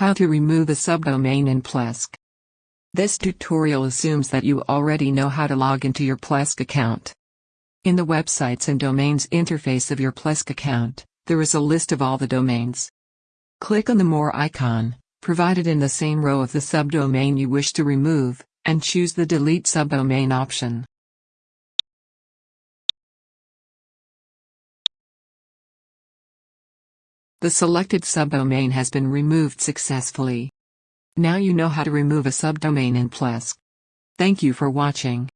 How to remove a subdomain in Plesk. This tutorial assumes that you already know how to log into your Plesk account. In the Websites and Domains interface of your Plesk account, there is a list of all the domains. Click on the More icon, provided in the same row of the subdomain you wish to remove, and choose the Delete Subdomain option. The selected subdomain has been removed successfully. Now you know how to remove a subdomain in Plesk. Thank you for watching.